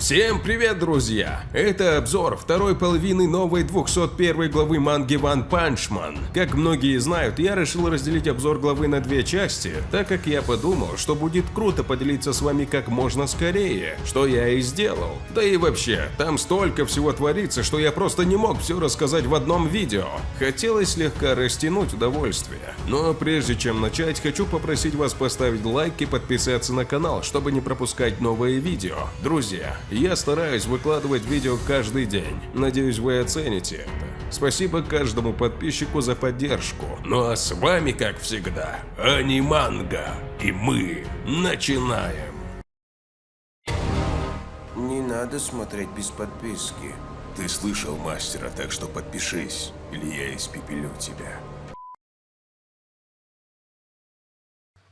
Всем привет, друзья! Это обзор второй половины новой 201 главы манги One Punch Man. Как многие знают, я решил разделить обзор главы на две части, так как я подумал, что будет круто поделиться с вами как можно скорее, что я и сделал. Да и вообще, там столько всего творится, что я просто не мог все рассказать в одном видео. Хотелось слегка растянуть удовольствие. Но прежде чем начать, хочу попросить вас поставить лайк и подписаться на канал, чтобы не пропускать новые видео. Друзья, я стараюсь выкладывать видео каждый день. Надеюсь, вы оцените это. Спасибо каждому подписчику за поддержку. Ну а с вами, как всегда, Аниманга. И мы начинаем. Не надо смотреть без подписки. Ты слышал мастера, так что подпишись, или я испепелю тебя.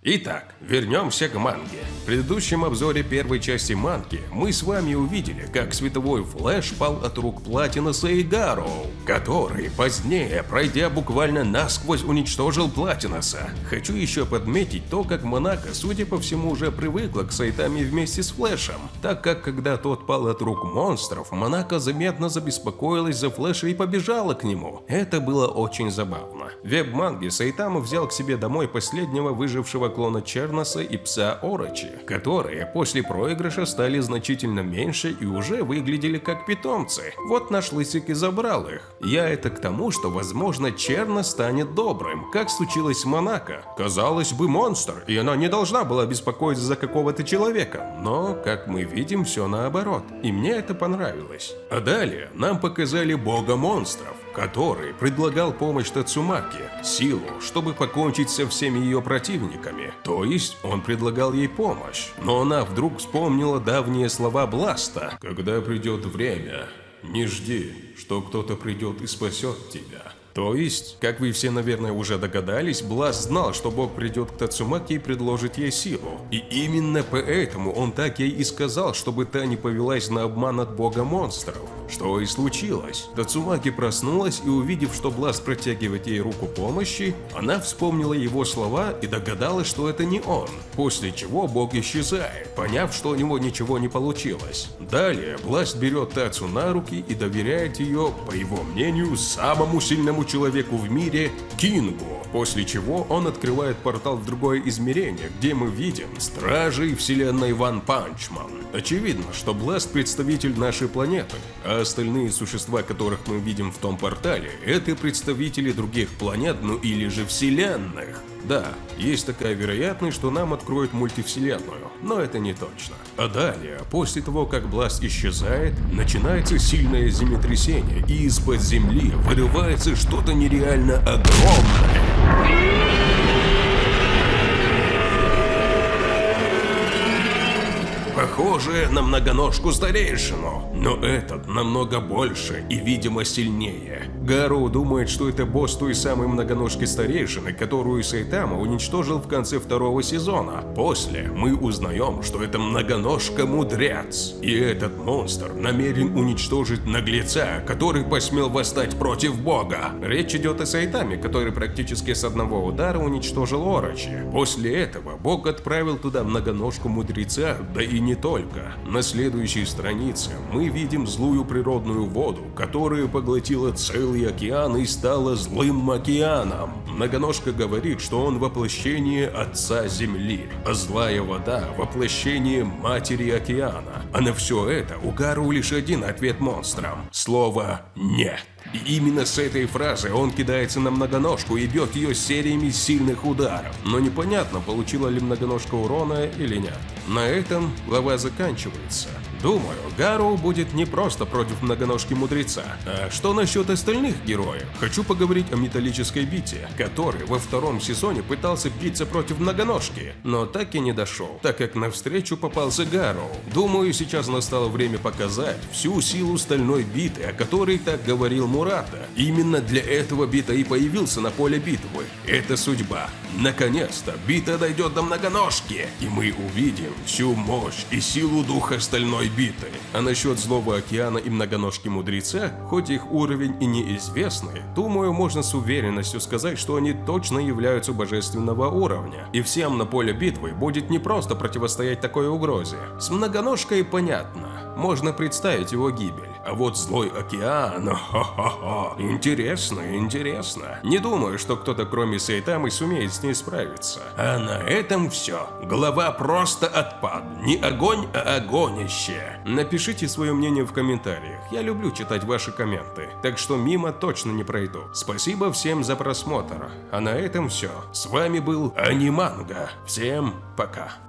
Итак, вернемся к манге. В предыдущем обзоре первой части манги мы с вами увидели, как Световой Флэш пал от рук Платинуса и Гарроу, который позднее, пройдя буквально насквозь, уничтожил Платинуса. Хочу еще подметить то, как Манако, судя по всему, уже привыкла к Сайтаме вместе с Флэшем, так как когда тот пал от рук монстров, Манако заметно забеспокоилась за Флэша и побежала к нему. Это было очень забавно. В веб-манге Сайтама взял к себе домой последнего выжившего клона Черноса и пса Орочи, которые после проигрыша стали значительно меньше и уже выглядели как питомцы. Вот наш лысик и забрал их. Я это к тому, что возможно Черно станет добрым, как случилось с Монако. Казалось бы монстр, и она не должна была беспокоиться за какого-то человека, но, как мы видим, все наоборот, и мне это понравилось. А далее нам показали бога монстров, который предлагал помощь Тацумаке, силу, чтобы покончить со всеми ее противниками. То есть он предлагал ей помощь. Но она вдруг вспомнила давние слова Бласта. «Когда придет время, не жди, что кто-то придет и спасет тебя». То есть, как вы все, наверное, уже догадались, Бласт знал, что Бог придет к Тацумаке и предложит ей силу. И именно поэтому он так ей и сказал, чтобы та не повелась на обман от Бога монстров. Что и случилось. Тацумаки проснулась и увидев, что Бласт протягивает ей руку помощи, она вспомнила его слова и догадалась, что это не он. После чего Бог исчезает, поняв, что у него ничего не получилось. Далее Бласт берет Тацу на руки и доверяет ее, по его мнению, самому сильному человеку в мире Кингу, после чего он открывает портал в другое измерение, где мы видим Стражей вселенной One Punch Man. Очевидно, что Бласт представитель нашей планеты, а остальные существа, которых мы видим в том портале, это представители других планет, ну или же вселенных. Да, есть такая вероятность, что нам откроют мультивселенную, но это не точно. А далее, после того, как Бласт исчезает, начинается сильное землетрясение, и из-под земли вырывается что-то нереально огромное. Похоже на многоножку старейшину, но этот намного больше и, видимо, сильнее. Гару думает, что это босс той самой многоножки старейшины, которую Сайтама уничтожил в конце второго сезона. После мы узнаем, что это многоножка-мудрец. И этот монстр намерен уничтожить наглеца, который посмел восстать против бога. Речь идет о Сайтаме, который практически с одного удара уничтожил Орочи. После этого бог отправил туда многоножку-мудреца, да и не только. На следующей странице мы видим злую природную воду, которая поглотила целый океан и стала злым океаном. Многоножка говорит, что он воплощение Отца Земли, а злая вода – воплощение Матери Океана. А на все это у Гару лишь один ответ монстрам – слово «нет». И именно с этой фразы он кидается на многоножку и бьет ее сериями сильных ударов. Но непонятно, получила ли многоножка урона или нет. На этом глава заканчивается. Думаю, Гару будет не просто против многоножки мудреца. А что насчет остальных героев? Хочу поговорить о металлической бите, который во втором сезоне пытался биться против многоножки, но так и не дошел, так как навстречу попался Гару. Думаю, сейчас настало время показать всю силу стальной биты, о которой так говорил Мурата. Именно для этого бита и появился на поле битвы. Это судьба. Наконец-то бита дойдет до многоножки, и мы увидим всю мощь и силу духа стальной биты. А насчет злого океана и многоножки мудреца, хоть их уровень и неизвестный, думаю, можно с уверенностью сказать, что они точно являются божественного уровня. И всем на поле битвы будет не просто противостоять такой угрозе. С многоножкой понятно можно представить его гибель. А вот злой океан, ха-ха-ха, интересно, интересно. Не думаю, что кто-то кроме Сайтамы сумеет с ней справиться. А на этом все. Голова просто отпад. Не огонь, а огонище. Напишите свое мнение в комментариях. Я люблю читать ваши комменты, так что мимо точно не пройду. Спасибо всем за просмотр. А на этом все. С вами был Аниманга. Всем пока.